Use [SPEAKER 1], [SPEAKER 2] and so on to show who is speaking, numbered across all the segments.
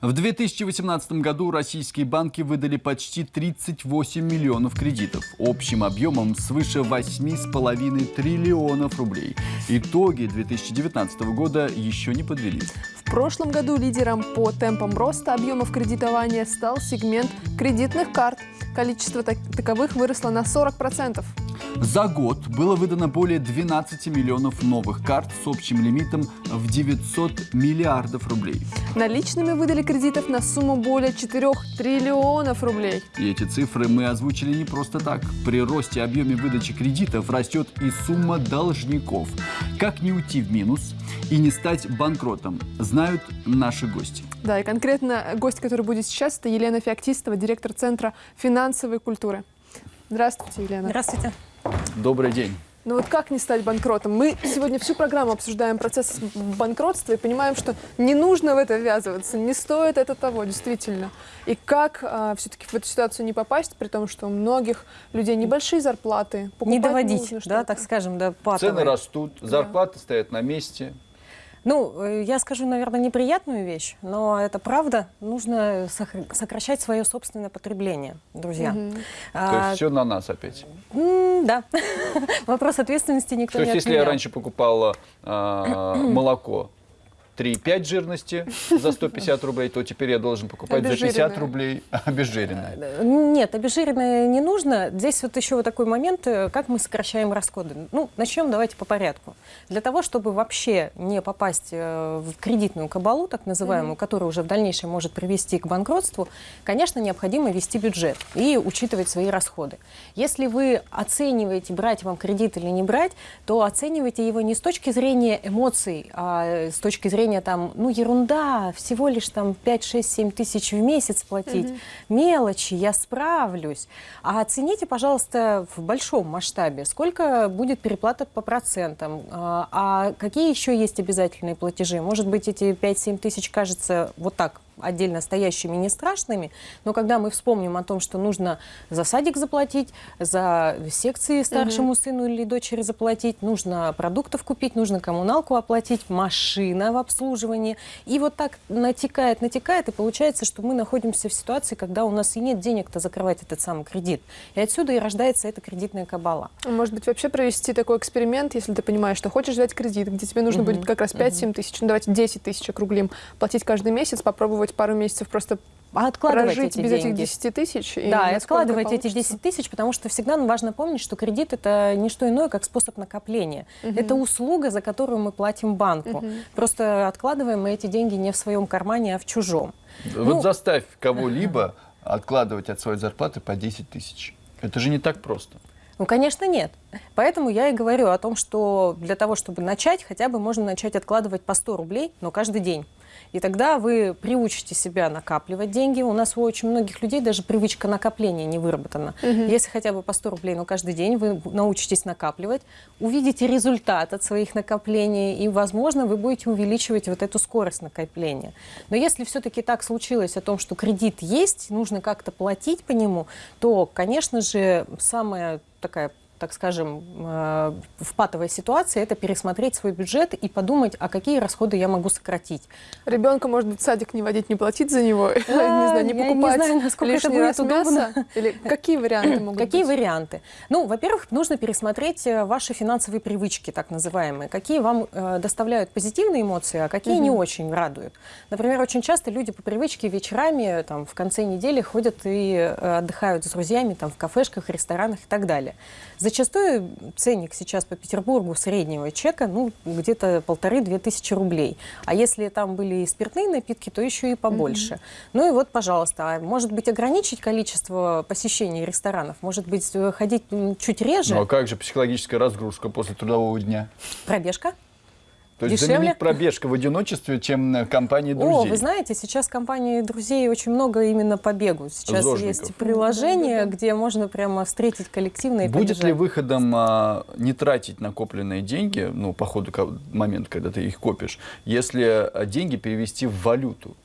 [SPEAKER 1] В 2018 году российские банки выдали почти 38 миллионов кредитов общим объемом свыше 8,5 триллионов рублей. Итоги 2019 года еще не подвели.
[SPEAKER 2] В прошлом году лидером по темпам роста объемов кредитования стал сегмент кредитных карт. Количество так- таковых выросло на 40%.
[SPEAKER 1] За год было выдано более 12 миллионов новых карт с общим лимитом в 900 миллиардов рублей.
[SPEAKER 2] Наличными выдали кредитов на сумму более 4 триллионов рублей.
[SPEAKER 1] И эти цифры мы озвучили не просто так. При росте объеме выдачи кредитов растет и сумма должников. Как не уйти в минус и не стать банкротом, знают наши гости.
[SPEAKER 2] Да, и конкретно гость, который будет сейчас, это Елена Феоктистова, директор Центра финансовой культуры. Здравствуйте, Елена.
[SPEAKER 3] Здравствуйте.
[SPEAKER 1] Добрый день.
[SPEAKER 2] Ну вот как не стать банкротом? Мы сегодня всю программу обсуждаем процесс банкротства и понимаем, что не нужно в это ввязываться, не стоит это того, действительно. И как все-таки в эту ситуацию не попасть, при том, что у многих людей небольшие зарплаты,
[SPEAKER 3] Не доводить,
[SPEAKER 2] нужно
[SPEAKER 3] да, так скажем, до патовой.
[SPEAKER 1] Цены растут, зарплаты стоят на месте.
[SPEAKER 3] Ну, э, я скажу, наверное, неприятную вещь, но это правда. Нужно сокращать свое собственное потребление, друзья.
[SPEAKER 1] То
[SPEAKER 3] А,
[SPEAKER 1] есть все на нас опять.
[SPEAKER 3] да. Вопрос ответственности никто
[SPEAKER 1] То
[SPEAKER 3] не
[SPEAKER 1] есть если я раньше покупала а, молоко 3,5 жирности за 150 рублей, то теперь я должен покупать за 50
[SPEAKER 2] Обезжиренное.
[SPEAKER 1] рублей обезжиренное.
[SPEAKER 3] Э, Нет, обезжиренное не нужно. Здесь вот еще вот такой момент, э, как мы сокращаем расходы. Ну, начнем давайте по порядку. Для того, чтобы вообще не попасть э, в кредитную кабалу, так называемую, которая уже в дальнейшем может привести к банкротству, конечно, необходимо вести бюджет и учитывать свои расходы. Если вы оцениваете, брать вам кредит или не брать, то оценивайте его не с точки зрения эмоций, а с точки зрения там, ну, ерунда, всего лишь там 5, 6, 7 тысяч в месяц платить, мелочи, я справлюсь. А оцените, пожалуйста, в большом масштабе, сколько будет переплата по процентам, а а какие еще есть обязательные платежи. Может быть, эти 5-7 тысяч кажется вот так отдельно стоящими не страшными, но когда мы вспомним о том, что нужно за садик заплатить, за секции старшему сыну или дочери заплатить, нужно продуктов купить, нужно коммуналку оплатить, машина в обслуживании, и вот так натекает, натекает, и получается, что мы находимся в ситуации, когда у нас и нет денег-то закрывать этот самый кредит. И отсюда и рождается эта кредитная кабала.
[SPEAKER 2] Может быть, вообще провести такой эксперимент, если ты понимаешь, что хочешь взять кредит, где тебе нужно
[SPEAKER 3] Мгм,
[SPEAKER 2] будет как раз 5-7 тысяч, ну давайте 10 тысяч округлим, платить каждый месяц, попробовать пару месяцев просто
[SPEAKER 3] А откладывать
[SPEAKER 2] прожить
[SPEAKER 3] эти
[SPEAKER 2] без этих
[SPEAKER 3] деньги.
[SPEAKER 2] 10 тысяч.
[SPEAKER 3] Да, и
[SPEAKER 2] насколько
[SPEAKER 3] откладывайте эти
[SPEAKER 2] получится.
[SPEAKER 3] 10 тысяч, потому что всегда важно помнить, что кредит это не что иное, как способ накопления. Это услуга, за которую мы платим банку. Просто откладываем мы эти деньги не в своем кармане, а в чужом.
[SPEAKER 1] Вот
[SPEAKER 3] Ну,
[SPEAKER 1] заставь кого-либо откладывать от своей зарплаты по 10 тысяч. Это же не так просто.
[SPEAKER 3] Ну, конечно, нет. Поэтому я и говорю о том, что для того, чтобы начать, хотя бы можно начать откладывать по 100 рублей, но каждый день. И тогда вы приучите себя накапливать деньги. У нас у очень многих людей даже привычка накопления не выработана. Если хотя бы по 100 рублей, но каждый день вы научитесь накапливать, увидите результат от своих накоплений, и, возможно, вы будете увеличивать вот эту скорость накопления. Но если все-таки так случилось о том, что кредит есть, нужно как-то платить по нему, то, конечно же, самая такая так скажем, э, в патовой ситуации, это пересмотреть свой бюджет и подумать, а какие расходы я могу сократить.
[SPEAKER 2] Ребенка, может быть, в садик не водить, не платить за него, не знаю, не
[SPEAKER 3] я не
[SPEAKER 2] покупать
[SPEAKER 3] знаю, насколько это будет удобно.
[SPEAKER 2] Или какие варианты могут
[SPEAKER 3] Какие варианты? Ну, во-первых, нужно пересмотреть э, ваши финансовые привычки, так называемые. Какие вам э, доставляют позитивные эмоции, а какие не очень радуют. Например, очень часто люди по привычке вечерами, там, в конце недели ходят и э, отдыхают с друзьями там, в кафешках, ресторанах и так далее. Зачастую ценник сейчас по Петербургу среднего чека, ну, где-то полторы-две тысячи рублей. А если там были и спиртные напитки, то еще и побольше. Ну и вот, пожалуйста, а может быть, ограничить количество посещений ресторанов? Может быть, э, ходить чуть реже?
[SPEAKER 1] Ну а как же психологическая разгрузка после трудового дня?
[SPEAKER 3] Пробежка?
[SPEAKER 1] То есть
[SPEAKER 3] Дешевле?
[SPEAKER 1] заменить пробежка в одиночестве, чем на компании
[SPEAKER 3] О,
[SPEAKER 1] друзей.
[SPEAKER 3] вы знаете, сейчас компании друзей очень много именно по бегу. Сейчас
[SPEAKER 1] Зожников.
[SPEAKER 3] есть приложение, где можно прямо встретить коллективно и
[SPEAKER 1] Будет ли
[SPEAKER 3] побежать.
[SPEAKER 1] выходом а, не тратить накопленные деньги, ну, по ходу момента, когда ты их копишь, если а, деньги перевести в валюту?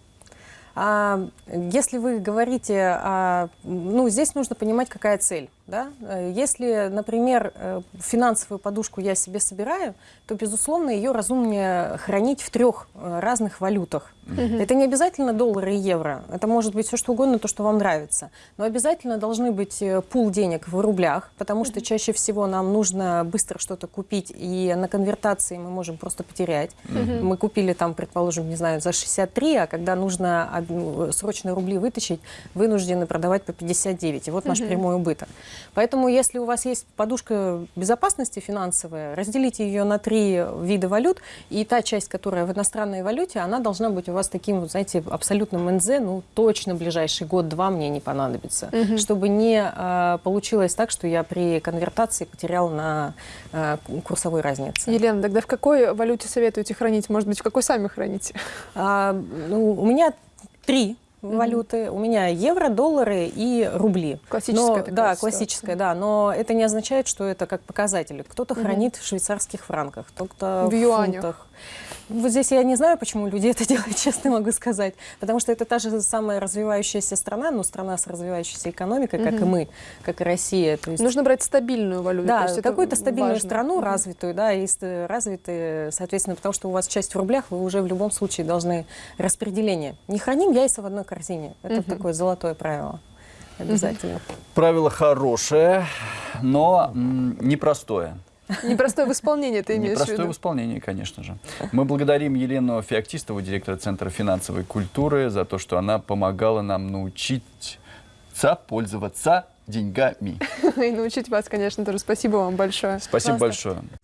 [SPEAKER 3] А, если вы говорите, о- ну, здесь нужно понимать, какая цель. Да? Э, Если, например, э, финансовую подушку я себе собираю, то, безусловно, ее разумнее хранить в трех э, разных валютах. Это не обязательно доллары и евро. Это может быть все что угодно, то, что вам нравится. Но обязательно должны быть пул денег в рублях, потому что чаще всего нам нужно быстро что-то купить, и на конвертации мы можем просто потерять. Мы купили там, предположим, не знаю, за 63, а когда нужно ну, срочно рубли вытащить, вынуждены продавать по 59. И вот наш прямой убыток. Поэтому, если у вас есть подушка безопасности финансовая, разделите ее на три вида валют, и та часть, которая в иностранной валюте, она должна быть у вас таким, вот, знаете, абсолютным НЗ, ну, точно ближайший год-два мне не понадобится. Чтобы не а, получилось так, что я при конвертации потерял на а, курсовой разнице.
[SPEAKER 2] Елена, тогда в какой валюте советуете хранить? Может быть, в какой сами храните?
[SPEAKER 3] А, ну, у меня три валюты. У меня евро, доллары и рубли.
[SPEAKER 2] Классическая
[SPEAKER 3] Но-
[SPEAKER 2] такая
[SPEAKER 3] Да,
[SPEAKER 2] ситуация.
[SPEAKER 3] классическая, да. Но это не означает, что это как показатель. Кто-то хранит в швейцарских франках, кто-то
[SPEAKER 2] В
[SPEAKER 3] в,
[SPEAKER 2] юанях.
[SPEAKER 3] фунтах. Вот здесь я не знаю, почему люди это делают, честно могу сказать. Потому что это та же самая развивающаяся страна, но страна с развивающейся экономикой, как и мы, как и Россия. То есть
[SPEAKER 2] Нужно брать стабильную валюту.
[SPEAKER 3] да, какую-то стабильную
[SPEAKER 2] важно.
[SPEAKER 3] страну развитую, да, и развитые, соответственно, потому что у вас часть в рублях, вы уже в любом случае должны распределение. Не храним яйца в одной корзине. Это такое золотое правило. Обязательно.
[SPEAKER 1] Правило хорошее, но непростое.
[SPEAKER 2] Непростое в исполнении ты имеешь в
[SPEAKER 1] Непростое в
[SPEAKER 2] виду.
[SPEAKER 1] исполнении, конечно же. Мы благодарим Елену Феоктистову, директора Центра финансовой культуры, за то, что она помогала нам научиться пользоваться деньгами.
[SPEAKER 2] И научить вас, конечно, тоже. Спасибо вам большое.
[SPEAKER 1] Спасибо
[SPEAKER 3] Пожалуйста.
[SPEAKER 1] большое.